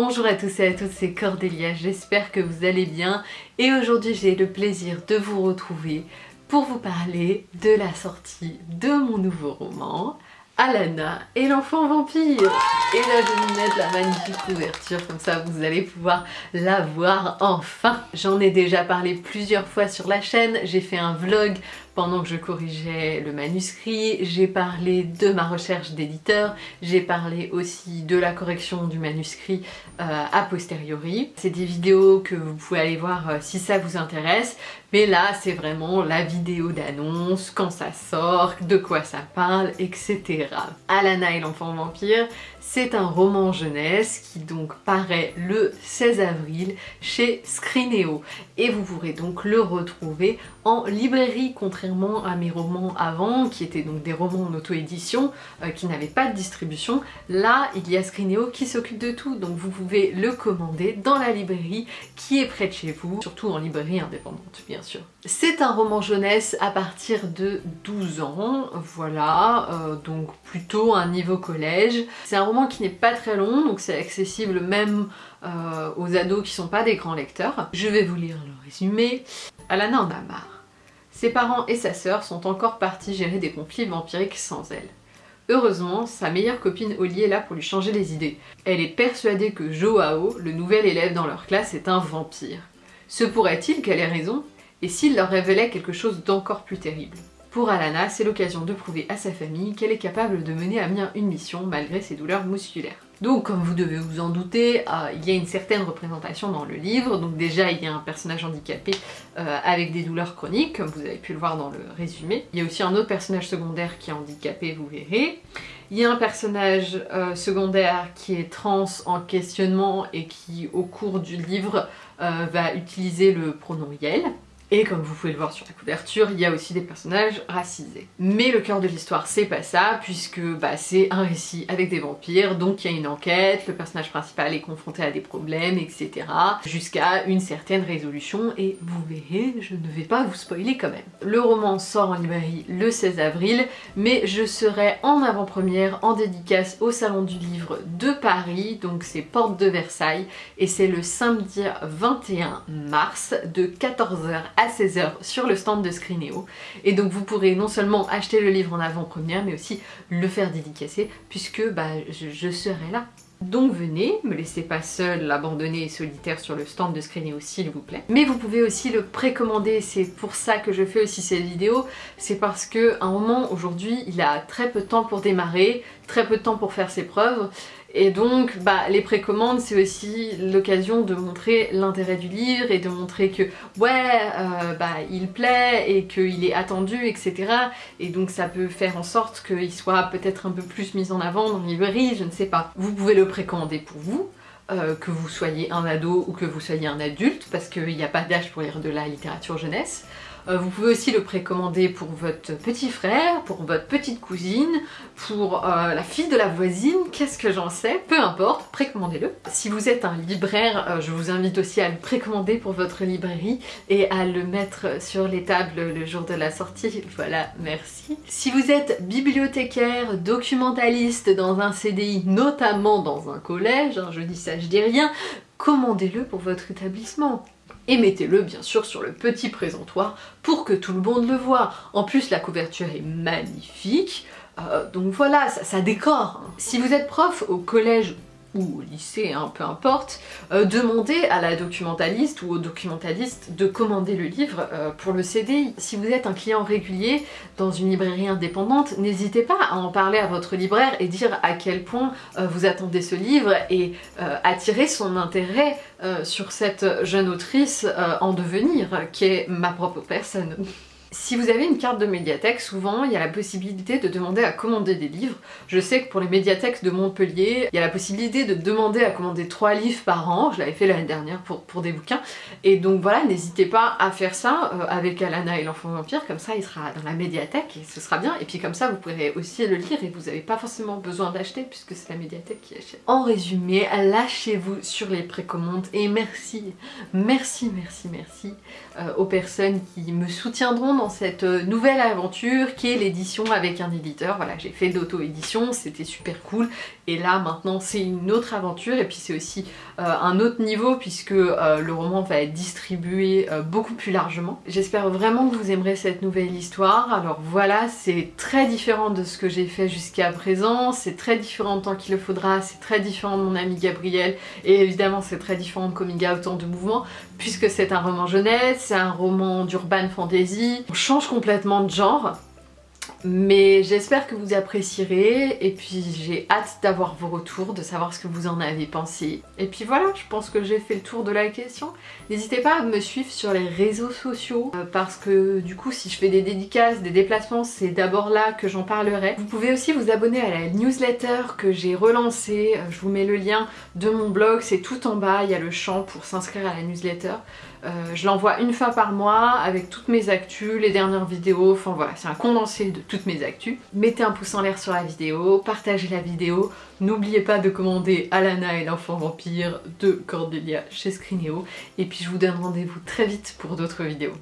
Bonjour à tous et à toutes, c'est Cordélia, j'espère que vous allez bien. Et aujourd'hui j'ai le plaisir de vous retrouver pour vous parler de la sortie de mon nouveau roman Alana et l'enfant vampire. Et là je vais vous mettre la magnifique couverture, comme ça vous allez pouvoir la voir enfin. J'en ai déjà parlé plusieurs fois sur la chaîne, j'ai fait un vlog pendant que je corrigeais le manuscrit, j'ai parlé de ma recherche d'éditeur, j'ai parlé aussi de la correction du manuscrit euh, a posteriori. C'est des vidéos que vous pouvez aller voir euh, si ça vous intéresse, mais là c'est vraiment la vidéo d'annonce, quand ça sort, de quoi ça parle, etc. Alana et l'enfant vampire, c'est un roman jeunesse qui donc paraît le 16 avril chez Scrineo et vous pourrez donc le retrouver en librairie contrairement à mes romans avant qui étaient donc des romans en auto-édition euh, qui n'avaient pas de distribution. Là il y a Scrineo qui s'occupe de tout donc vous pouvez le commander dans la librairie qui est près de chez vous, surtout en librairie indépendante bien sûr. C'est un roman jeunesse à partir de 12 ans, voilà, euh, donc plutôt un niveau collège. C'est un roman qui n'est pas très long, donc c'est accessible même euh, aux ados qui sont pas des grands lecteurs. Je vais vous lire le résumé. Alana en a marre. Ses parents et sa sœur sont encore partis gérer des conflits vampiriques sans elle. Heureusement, sa meilleure copine Oli est là pour lui changer les idées. Elle est persuadée que Joao, le nouvel élève dans leur classe, est un vampire. Se pourrait-il qu'elle ait raison? Et s'il leur révélait quelque chose d'encore plus terrible? Pour Alana, c'est l'occasion de prouver à sa famille qu'elle est capable de mener à bien une mission malgré ses douleurs musculaires. Donc comme vous devez vous en douter, euh, il y a une certaine représentation dans le livre, donc déjà il y a un personnage handicapé euh, avec des douleurs chroniques, comme vous avez pu le voir dans le résumé. Il y a aussi un autre personnage secondaire qui est handicapé, vous verrez. Il y a un personnage euh, secondaire qui est trans en questionnement et qui au cours du livre va utiliser le pronom YEL. Et comme vous pouvez le voir sur la couverture, il y a aussi des personnages racisés. Mais le cœur de l'histoire, c'est pas ça, puisque bah, c'est un récit avec des vampires, donc il y a une enquête, le personnage principal est confronté à des problèmes, etc. Jusqu'à une certaine résolution, et vous verrez, je ne vais pas vous spoiler quand même. Le roman sort en librairie le 16 avril, mais je serai en avant-première, en dédicace au Salon du Livre de Paris, donc c'est Porte de Versailles, et c'est le samedi 21 mars de 14h à 16h sur le stand de Scrineo. Et donc vous pourrez non seulement acheter le livre en avant-première, mais aussi le faire dédicacer, puisque bah, je, serai là. Donc venez, me laissez pas seule, abandonnée et solitaire sur le stand de Scrineo s'il vous plaît. Mais vous pouvez aussi le précommander, c'est pour ça que je fais aussi cette vidéo, c'est parce que un moment aujourd'hui il a très peu de temps pour démarrer, très peu de temps pour faire ses preuves, et donc bah, les précommandes c'est aussi l'occasion de montrer l'intérêt du livre et de montrer que ouais euh, bah, il plaît et qu'il est attendu etc. Et donc ça peut faire en sorte qu'il soit peut-être un peu plus mis en avant dans les je ne sais pas. Vous pouvez le précommander pour vous, euh, que vous soyez un ado ou que vous soyez un adulte, parce qu'il n'y a pas d'âge pour lire de la littérature jeunesse. Euh, vous pouvez aussi le précommander pour votre petit frère, pour votre petite cousine, pour euh, la fille de la voisine, qu'est-ce que j'en sais, peu importe, précommandez-le. Si vous êtes un libraire, euh, je vous invite aussi à le précommander pour votre librairie et à le mettre sur les tables le jour de la sortie. Voilà, merci. Si vous êtes bibliothécaire, documentaliste dans un CDI, notamment dans un collège, hein, je dis ça, je dis rien, commandez-le pour votre établissement et mettez-le bien sûr sur le petit présentoir pour que tout le monde le voit. En plus la couverture est magnifique, euh, donc voilà, ça, ça décore. Si vous êtes prof au collège ou au lycée, hein, peu importe, euh, demandez à la documentaliste ou au documentaliste de commander le livre euh, pour le CDI. Si vous êtes un client régulier dans une librairie indépendante, n'hésitez pas à en parler à votre libraire et dire à quel point euh, vous attendez ce livre et attirer son intérêt sur cette jeune autrice en devenir, qui est ma propre personne. Si vous avez une carte de médiathèque, souvent il y a la possibilité de demander à commander des livres. Je sais que pour les médiathèques de Montpellier, il y a la possibilité de demander à commander 3 livres par an, je l'avais fait l'année dernière pour, pour des bouquins, et donc voilà, n'hésitez pas à faire ça euh, avec Alana et l'enfant vampire, comme ça il sera dans la médiathèque et ce sera bien, et puis comme ça vous pourrez aussi le lire et vous n'avez pas forcément besoin d'acheter puisque c'est la médiathèque qui achète. En résumé, lâchez-vous sur les précommandes. Et merci, merci, merci, merci euh, aux personnes qui me soutiendront dans cette euh, nouvelle aventure qui est l'édition avec un éditeur. Voilà, j'ai fait d'auto-édition, c'était super cool. Et là, maintenant, c'est une autre aventure et puis c'est aussi euh, un autre niveau puisque euh, le roman va être distribué beaucoup plus largement. J'espère vraiment que vous aimerez cette nouvelle histoire. Alors voilà, c'est très différent de ce que j'ai fait jusqu'à présent, c'est très différent de Tant qu'il le faudra, c'est très différent de mon ami Gabriel et évidemment c'est très différent de Coming Out en deux mouvements puisque c'est un roman jeunesse, c'est un roman d'urban fantasy. On change complètement de genre mais j'espère que vous apprécierez et puis j'ai hâte d'avoir vos retours, de savoir ce que vous en avez pensé. Et puis voilà, je pense que j'ai fait le tour de la question. N'hésitez pas à me suivre sur les réseaux sociaux euh, parce que du coup si je fais des dédicaces, des déplacements, c'est d'abord là que j'en parlerai. Vous pouvez aussi vous abonner à la newsletter que j'ai relancée, euh, je vous mets le lien de mon blog, c'est tout en bas, il y a le champ pour s'inscrire à la newsletter. Euh, je l'envoie une fois par mois avec toutes mes actus, les dernières vidéos, enfin voilà, c'est un condensé de toutes mes actus. Mettez un pouce en l'air sur la vidéo, partagez la vidéo, n'oubliez pas de commander Alana et l'enfant vampire de Cordelia chez Scrineo, et puis je vous donne rendez-vous très vite pour d'autres vidéos.